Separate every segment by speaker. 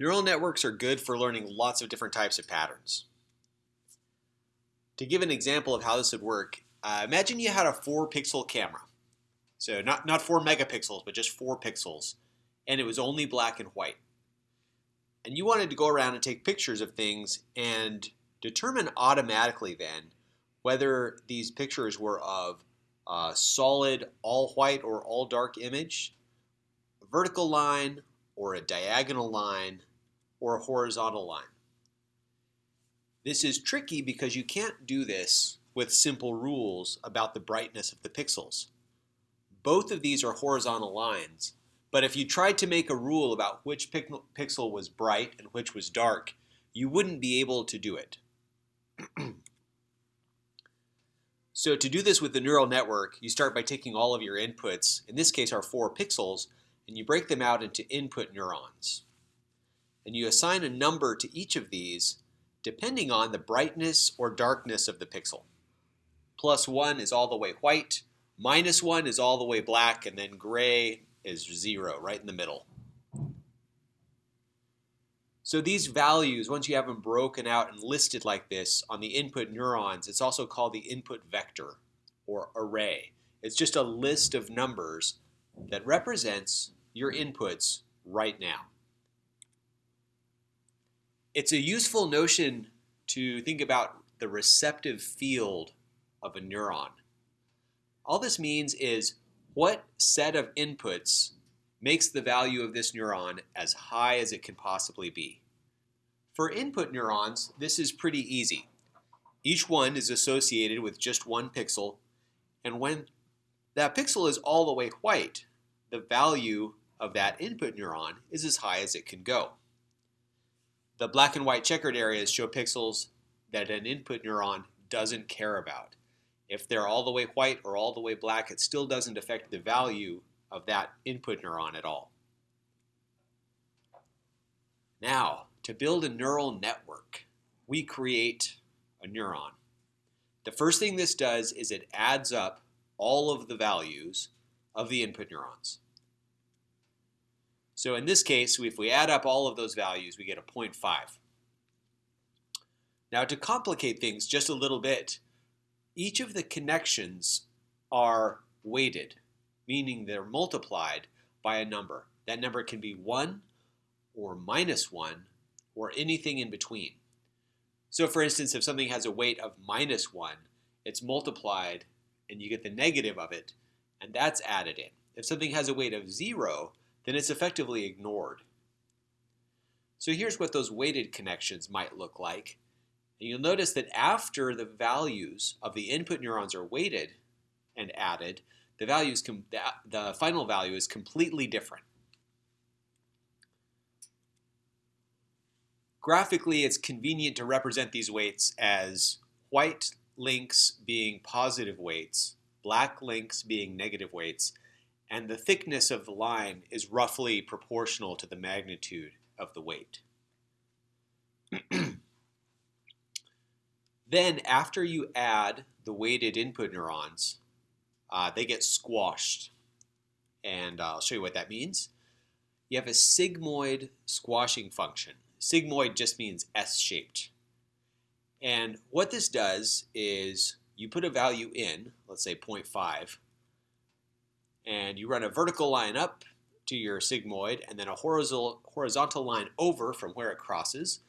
Speaker 1: Neural networks are good for learning lots of different types of patterns. To give an example of how this would work, uh, imagine you had a 4 pixel camera. So not, not 4 megapixels, but just 4 pixels. And it was only black and white. And you wanted to go around and take pictures of things and determine automatically then whether these pictures were of a solid all white or all dark image, a vertical line, or a diagonal line, or a horizontal line. This is tricky because you can't do this with simple rules about the brightness of the pixels. Both of these are horizontal lines, but if you tried to make a rule about which pixel was bright and which was dark, you wouldn't be able to do it. so to do this with the neural network, you start by taking all of your inputs, in this case our four pixels, and you break them out into input neurons and you assign a number to each of these depending on the brightness or darkness of the pixel. Plus 1 is all the way white, minus 1 is all the way black, and then gray is 0, right in the middle. So these values, once you have them broken out and listed like this on the input neurons, it's also called the input vector or array. It's just a list of numbers that represents your inputs right now it's a useful notion to think about the receptive field of a neuron. All this means is what set of inputs makes the value of this neuron as high as it can possibly be. For input neurons, this is pretty easy. Each one is associated with just one pixel, and when that pixel is all the way white, the value of that input neuron is as high as it can go. The black and white checkered areas show pixels that an input neuron doesn't care about. If they're all the way white or all the way black, it still doesn't affect the value of that input neuron at all. Now, to build a neural network, we create a neuron. The first thing this does is it adds up all of the values of the input neurons. So in this case, if we add up all of those values, we get a 0.5. Now to complicate things just a little bit, each of the connections are weighted, meaning they're multiplied by a number. That number can be 1 or minus 1 or anything in between. So for instance, if something has a weight of minus 1, it's multiplied and you get the negative of it, and that's added in. If something has a weight of 0, then it's effectively ignored. So here's what those weighted connections might look like. And you'll notice that after the values of the input neurons are weighted and added, the, values the final value is completely different. Graphically, it's convenient to represent these weights as white links being positive weights, black links being negative weights, and the thickness of the line is roughly proportional to the magnitude of the weight. then after you add the weighted input neurons, uh, they get squashed. And I'll show you what that means. You have a sigmoid squashing function. Sigmoid just means S-shaped. And what this does is you put a value in, let's say 0.5, and you run a vertical line up to your sigmoid and then a horizontal, horizontal line over from where it crosses.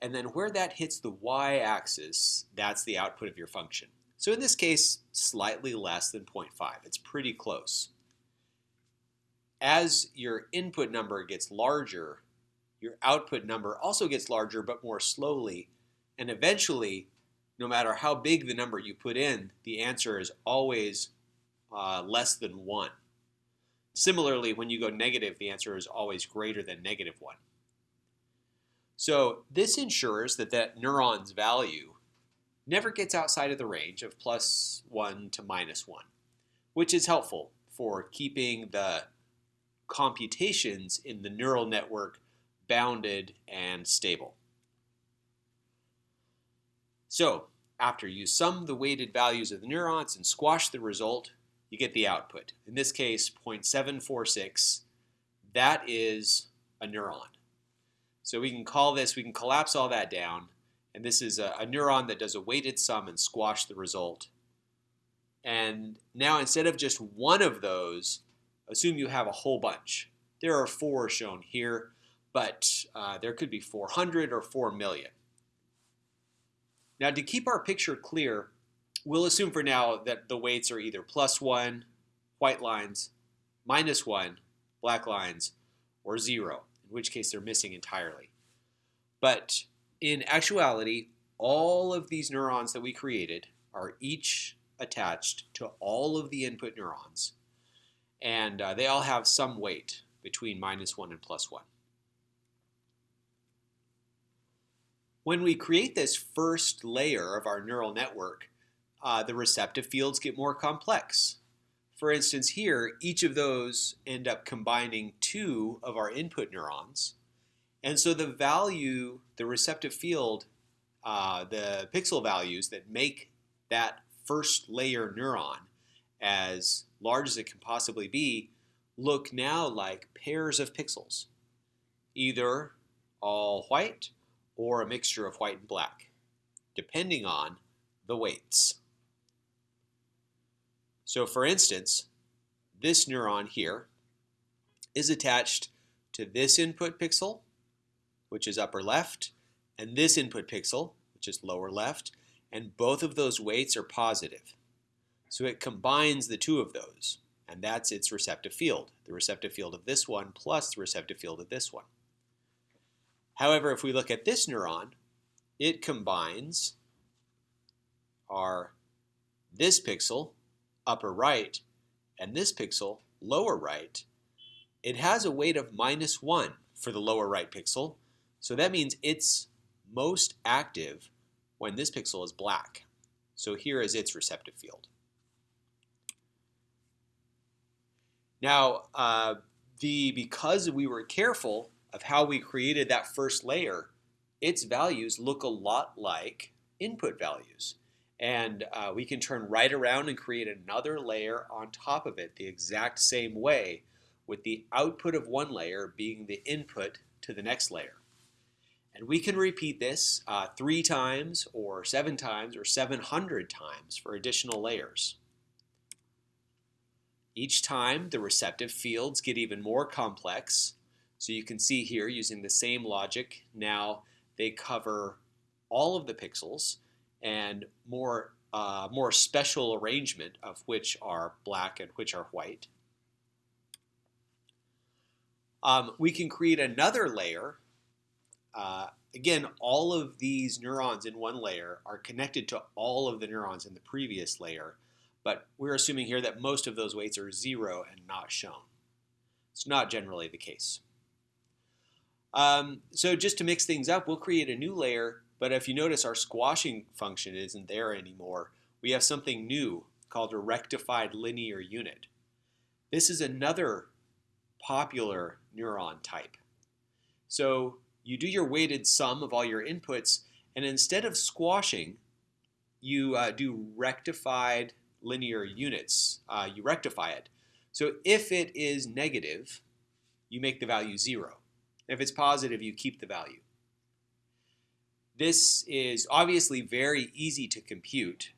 Speaker 1: And then where that hits the y-axis, that's the output of your function. So in this case, slightly less than 0.5. It's pretty close. As your input number gets larger, your output number also gets larger but more slowly. And eventually, no matter how big the number you put in, the answer is always uh, less than 1. Similarly, when you go negative, the answer is always greater than negative 1. So this ensures that that neuron's value never gets outside of the range of plus 1 to minus 1, which is helpful for keeping the computations in the neural network bounded and stable. So after you sum the weighted values of the neurons and squash the result, you get the output. In this case, 0.746, that is a neuron. So we can call this, we can collapse all that down, and this is a, a neuron that does a weighted sum and squash the result. And now instead of just one of those, assume you have a whole bunch. There are four shown here, but uh, there could be 400 or 4 million. Now to keep our picture clear, we'll assume for now that the weights are either plus 1, white lines, minus 1, black lines, or 0, in which case they're missing entirely. But in actuality, all of these neurons that we created are each attached to all of the input neurons, and uh, they all have some weight between minus 1 and plus 1. When we create this first layer of our neural network, uh, the receptive fields get more complex. For instance, here, each of those end up combining two of our input neurons. And so the value, the receptive field, uh, the pixel values that make that first layer neuron as large as it can possibly be look now like pairs of pixels, either all white or a mixture of white and black, depending on the weights. So for instance, this neuron here is attached to this input pixel, which is upper left, and this input pixel, which is lower left, and both of those weights are positive. So it combines the two of those, and that's its receptive field, the receptive field of this one plus the receptive field of this one. However, if we look at this neuron, it combines our this pixel, upper right, and this pixel, lower right. It has a weight of minus 1 for the lower right pixel, so that means it's most active when this pixel is black. So here is its receptive field. Now, uh, the because we were careful of how we created that first layer, its values look a lot like input values. And uh, we can turn right around and create another layer on top of it the exact same way with the output of one layer being the input to the next layer. And we can repeat this uh, three times or seven times or 700 times for additional layers. Each time the receptive fields get even more complex. So you can see here using the same logic, now they cover all of the pixels and more, uh, more special arrangement of which are black and which are white. Um, we can create another layer uh, again, all of these neurons in one layer are connected to all of the neurons in the previous layer, but we're assuming here that most of those weights are zero and not shown. It's not generally the case. Um, so just to mix things up, we'll create a new layer, but if you notice our squashing function isn't there anymore, we have something new called a rectified linear unit. This is another popular neuron type. So you do your weighted sum of all your inputs, and instead of squashing, you uh, do rectified linear units. Uh, you rectify it. So if it is negative, you make the value 0. If it's positive, you keep the value. This is obviously very easy to compute,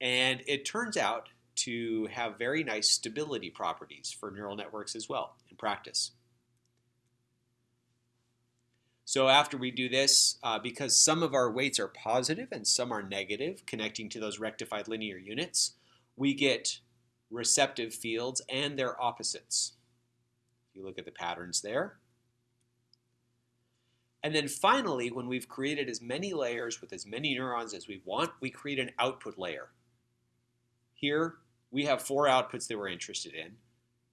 Speaker 1: and it turns out to have very nice stability properties for neural networks as well in practice. So after we do this, uh, because some of our weights are positive and some are negative, connecting to those rectified linear units, we get receptive fields and their opposites. If you look at the patterns there. And then finally, when we've created as many layers with as many neurons as we want, we create an output layer. Here, we have four outputs that we're interested in.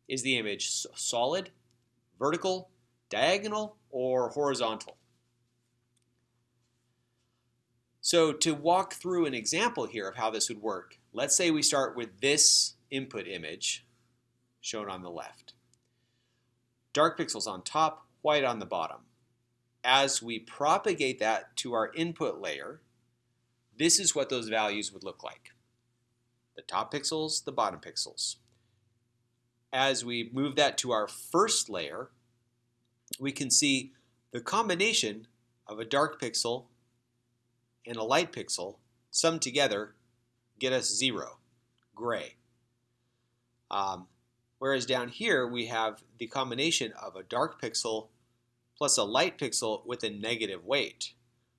Speaker 1: Is the image solid, vertical, diagonal, or horizontal. So to walk through an example here of how this would work, let's say we start with this input image shown on the left. Dark pixels on top, white on the bottom. As we propagate that to our input layer, this is what those values would look like. The top pixels, the bottom pixels. As we move that to our first layer, we can see The combination of a dark pixel and a light pixel summed together get us zero, gray. Um, whereas down here we have the combination of a dark pixel plus a light pixel with a negative weight.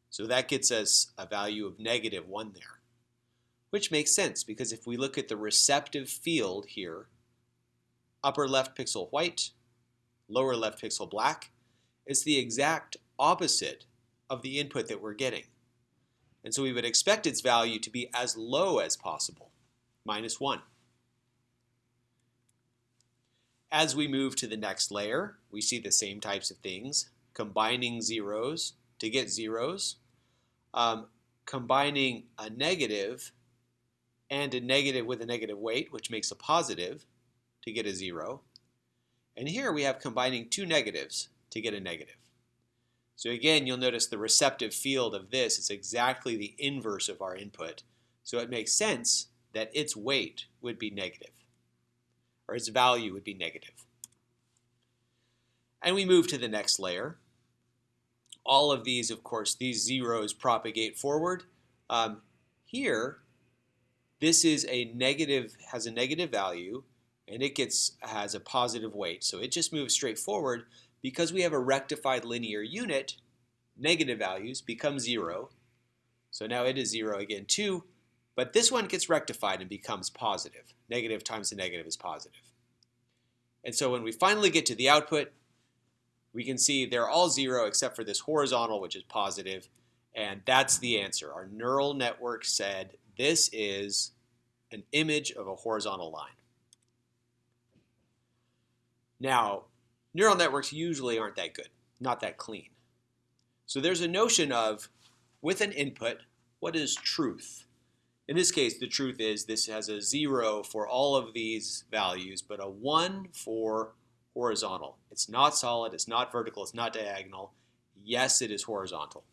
Speaker 1: So that gets us a value of negative 1 there, which makes sense because if we look at the receptive field here, upper left pixel white, lower left pixel black, it's the exact opposite of the input that we're getting. And so we would expect its value to be as low as possible, minus 1. As we move to the next layer, we see the same types of things, combining zeros to get zeros, um, combining a negative and a negative with a negative weight, which makes a positive, to get a zero. And here we have combining two negatives to get a negative. So again, you'll notice the receptive field of this is exactly the inverse of our input. So it makes sense that its weight would be negative or its value would be negative. And we move to the next layer. All of these, of course, these zeros propagate forward. Um, here, this is a negative, has a negative value, and it gets has a positive weight. So it just moves straight forward because we have a rectified linear unit, negative values become zero. So now it is zero again too, but this one gets rectified and becomes positive. Negative times the negative is positive. And so when we finally get to the output, we can see they're all zero except for this horizontal, which is positive, and that's the answer. Our neural network said this is an image of a horizontal line. Now, neural networks usually aren't that good, not that clean. So there's a notion of, with an input, what is truth? In this case, the truth is this has a zero for all of these values, but a one for horizontal. It's not solid, it's not vertical, it's not diagonal. Yes, it is horizontal.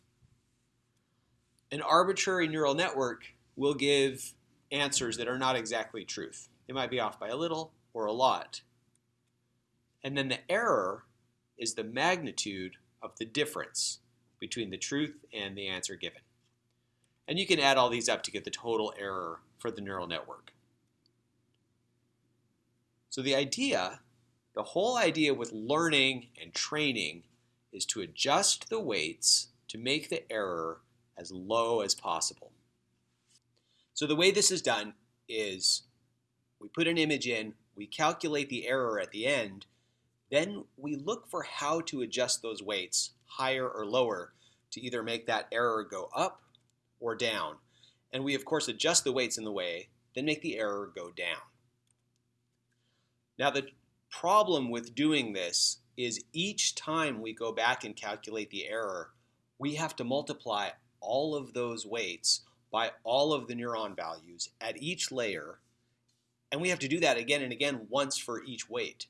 Speaker 1: An arbitrary neural network will give answers that are not exactly truth. They might be off by a little or a lot. And then the error is the magnitude of the difference between the truth and the answer given. And you can add all these up to get the total error for the neural network. So the idea, the whole idea with learning and training is to adjust the weights to make the error as low as possible. So the way this is done is we put an image in, we calculate the error at the end, then we look for how to adjust those weights higher or lower to either make that error go up or down. And we, of course, adjust the weights in the way, then make the error go down. Now, the problem with doing this is each time we go back and calculate the error, we have to multiply all of those weights by all of the neuron values at each layer, and we have to do that again and again once for each weight.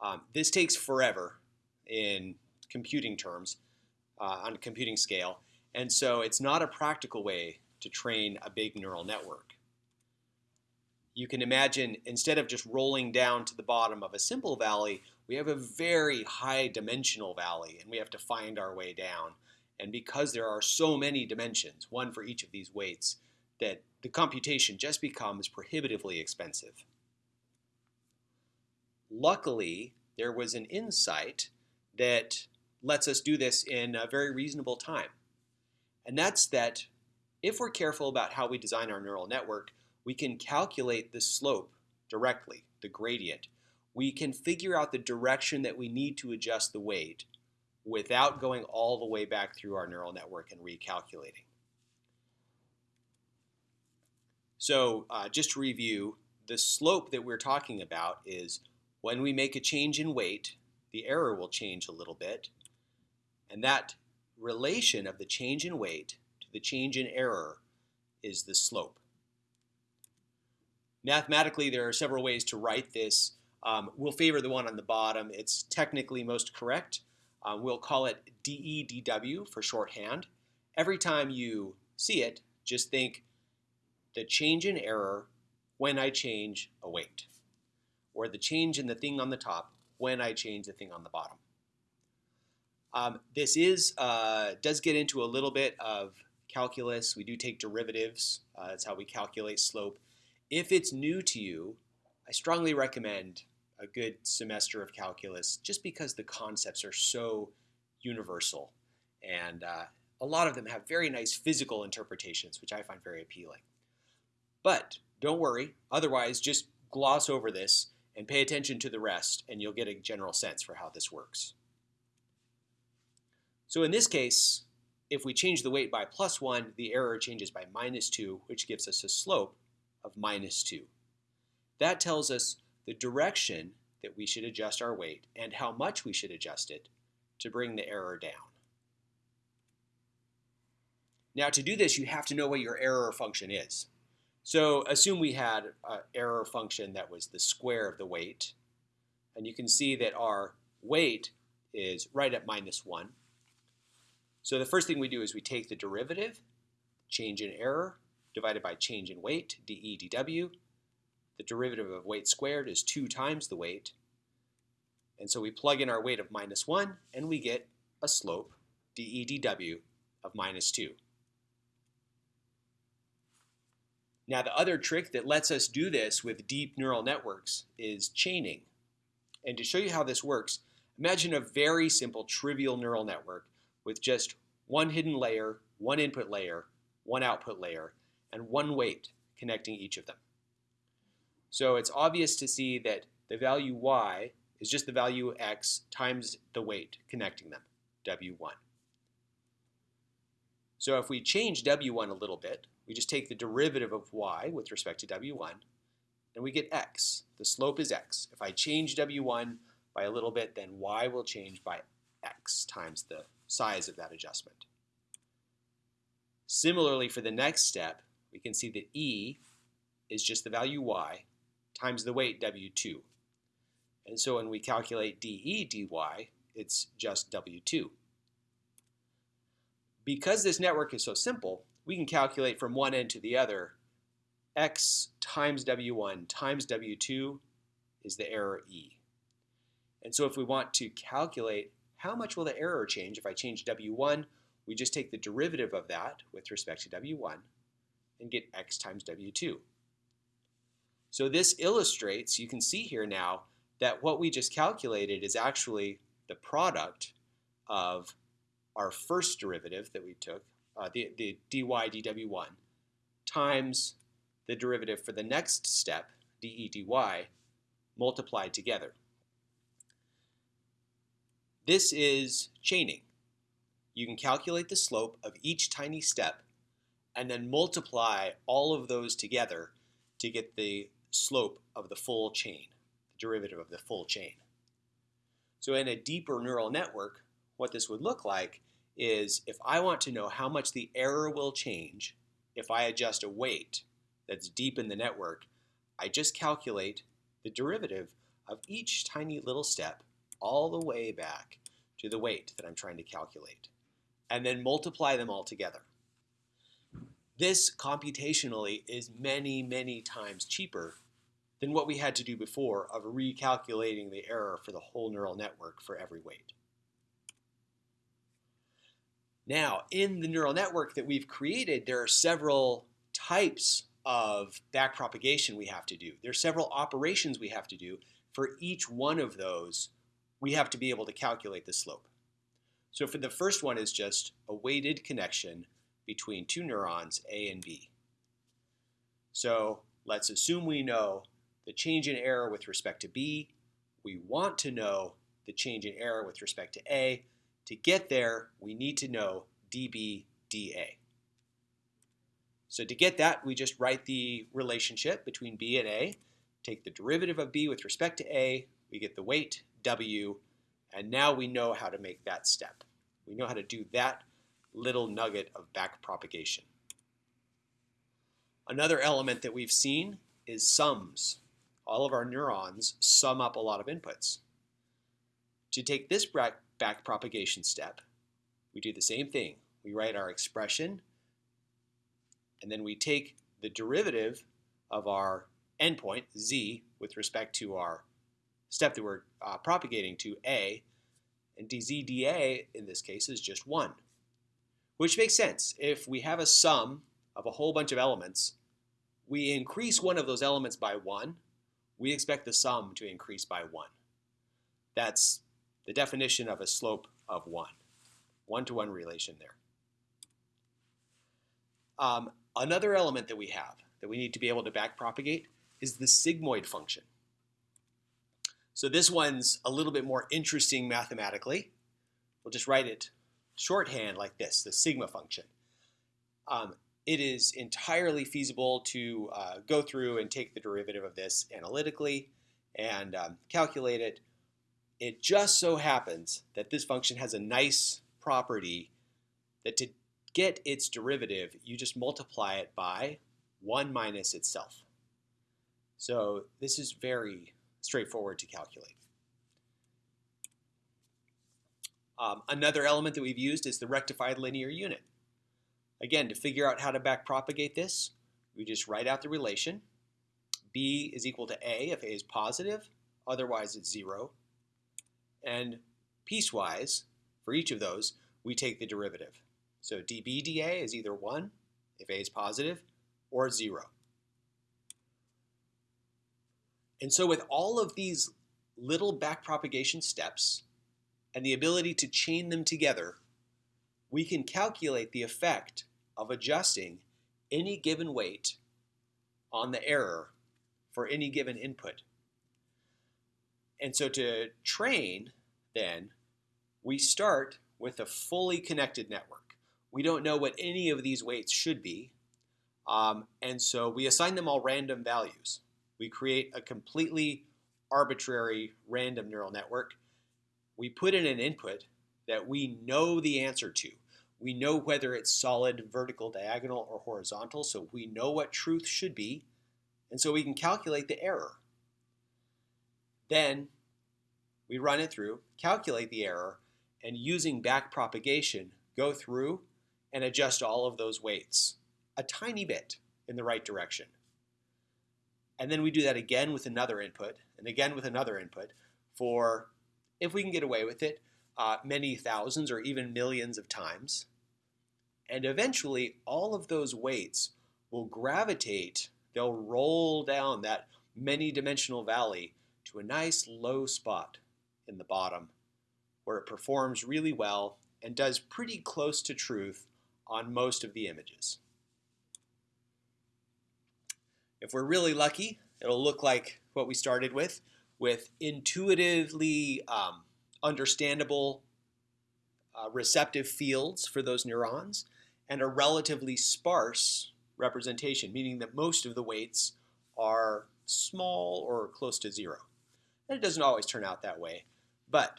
Speaker 1: Um, this takes forever in computing terms, uh, on a computing scale, and so it's not a practical way to train a big neural network. You can imagine instead of just rolling down to the bottom of a simple valley, we have a very high dimensional valley and we have to find our way down. And because there are so many dimensions, one for each of these weights, that the computation just becomes prohibitively expensive. Luckily, there was an insight that lets us do this in a very reasonable time. And that's that if we're careful about how we design our neural network, we can calculate the slope directly, the gradient. We can figure out the direction that we need to adjust the weight without going all the way back through our neural network and recalculating. So uh, just to review, the slope that we're talking about is when we make a change in weight, the error will change a little bit, and that relation of the change in weight to the change in error is the slope. Mathematically, there are several ways to write this. Um, we'll favor the one on the bottom. It's technically most correct. Um, we'll call it DEDW for shorthand. Every time you see it, just think the change in error when I change a weight, or the change in the thing on the top when I change the thing on the bottom. Um, this is uh, does get into a little bit of calculus. We do take derivatives. Uh, that's how we calculate slope. If it's new to you, I strongly recommend a good semester of calculus just because the concepts are so universal and uh, a lot of them have very nice physical interpretations, which I find very appealing. But don't worry, otherwise, just gloss over this and pay attention to the rest, and you'll get a general sense for how this works. So in this case, if we change the weight by plus 1, the error changes by minus 2, which gives us a slope of minus 2. That tells us the direction that we should adjust our weight and how much we should adjust it to bring the error down. Now to do this, you have to know what your error function is. So assume we had an error function that was the square of the weight. And you can see that our weight is right at minus 1. So the first thing we do is we take the derivative, change in error, divided by change in weight, dE dw. The derivative of weight squared is 2 times the weight. And so we plug in our weight of minus 1, and we get a slope, dE dw, of minus 2. Now the other trick that lets us do this with deep neural networks is chaining. And to show you how this works, imagine a very simple trivial neural network with just one hidden layer, one input layer, one output layer, and one weight connecting each of them. So it's obvious to see that the value y is just the value x times the weight connecting them, w1. So if we change w1 a little bit, we just take the derivative of y with respect to w1, and we get x. The slope is x. If I change w1 by a little bit, then y will change by x times the size of that adjustment. Similarly, for the next step, we can see that e is just the value y times the weight w2. And so when we calculate dE dy, it's just w2. Because this network is so simple, we can calculate from one end to the other x times w1 times w2 is the error e. And so if we want to calculate how much will the error change if I change w1, we just take the derivative of that with respect to w1 and get x times w2. So this illustrates, you can see here now, that what we just calculated is actually the product of our first derivative that we took, uh, the, the dy dw1, times the derivative for the next step, dE dy, multiplied together. This is chaining. You can calculate the slope of each tiny step and then multiply all of those together to get the slope of the full chain, the derivative of the full chain. So in a deeper neural network, what this would look like is if I want to know how much the error will change if I adjust a weight that's deep in the network, I just calculate the derivative of each tiny little step all the way back to the weight that I'm trying to calculate, and then multiply them all together. This computationally is many, many times cheaper than what we had to do before of recalculating the error for the whole neural network for every weight. Now, in the neural network that we've created, there are several types of backpropagation we have to do. There are several operations we have to do. For each one of those, we have to be able to calculate the slope. So for the first one is just a weighted connection between two neurons, A and B. So let's assume we know the change in error with respect to B. We want to know the change in error with respect to A. To get there, we need to know dB dA. So to get that, we just write the relationship between B and A, take the derivative of B with respect to A, we get the weight, W, and now we know how to make that step. We know how to do that little nugget of backpropagation. Another element that we've seen is sums. All of our neurons sum up a lot of inputs. To take this backpropagation step, we do the same thing. We write our expression, and then we take the derivative of our endpoint, z, with respect to our step that we're uh, propagating to, a, And dzdA in this case is just 1, which makes sense. If we have a sum of a whole bunch of elements, we increase one of those elements by 1, we expect the sum to increase by 1. That's the definition of a slope of 1. One-to-one -one relation there. Um, another element that we have that we need to be able to backpropagate is the sigmoid function. So this one's a little bit more interesting mathematically. We'll just write it shorthand like this, the sigma function. Um, it is entirely feasible to uh, go through and take the derivative of this analytically and um, calculate it. It just so happens that this function has a nice property that to get its derivative, you just multiply it by 1 minus itself. So this is very straightforward to calculate. Um, another element that we've used is the rectified linear unit. Again, to figure out how to backpropagate this, we just write out the relation. B is equal to A if A is positive, otherwise it's 0. And piecewise, for each of those, we take the derivative. So dB dA is either 1 if A is positive or 0. And so with all of these little backpropagation steps and the ability to chain them together, we can calculate the effect of adjusting any given weight on the error for any given input. And so to train, then, we start with a fully connected network. We don't know what any of these weights should be, um, and so we assign them all random values. We create a completely arbitrary random neural network. We put in an input that we know the answer to. We know whether it's solid, vertical, diagonal, or horizontal, so we know what truth should be, and so we can calculate the error. Then we run it through, calculate the error, and using backpropagation, go through and adjust all of those weights a tiny bit in the right direction. And then we do that again with another input, and again with another input for, if we can get away with it, uh, many thousands or even millions of times. And eventually, all of those weights will gravitate, they'll roll down that many dimensional valley to a nice low spot in the bottom where it performs really well and does pretty close to truth on most of the images. If we're really lucky, it'll look like what we started with, with intuitively um, understandable uh, receptive fields for those neurons and a relatively sparse representation, meaning that most of the weights are small or close to zero. And it doesn't always turn out that way, but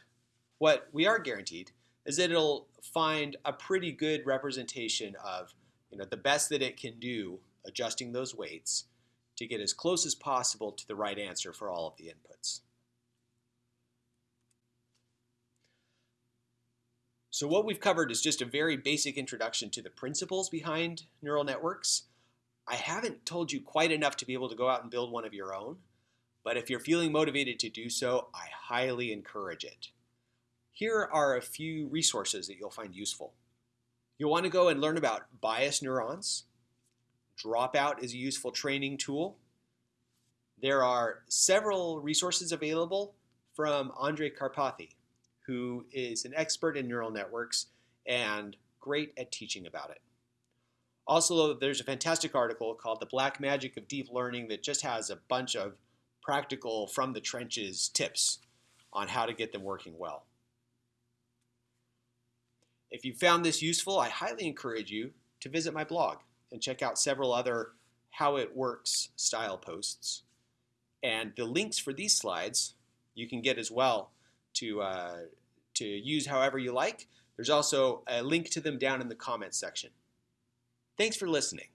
Speaker 1: what we are guaranteed is that it'll find a pretty good representation of you know, the best that it can do adjusting those weights to get as close as possible to the right answer for all of the inputs. So what we've covered is just a very basic introduction to the principles behind neural networks. I haven't told you quite enough to be able to go out and build one of your own, but if you're feeling motivated to do so, I highly encourage it. Here are a few resources that you'll find useful. You'll want to go and learn about bias neurons, Dropout is a useful training tool. There are several resources available from Andrej Karpathy, who is an expert in neural networks and great at teaching about it. Also, there's a fantastic article called The Black Magic of Deep Learning that just has a bunch of practical from the trenches tips on how to get them working well. If you found this useful, I highly encourage you to visit my blog and check out several other how it works style posts. And the links for these slides you can get as well to, uh, to use however you like. There's also a link to them down in the comments section. Thanks for listening.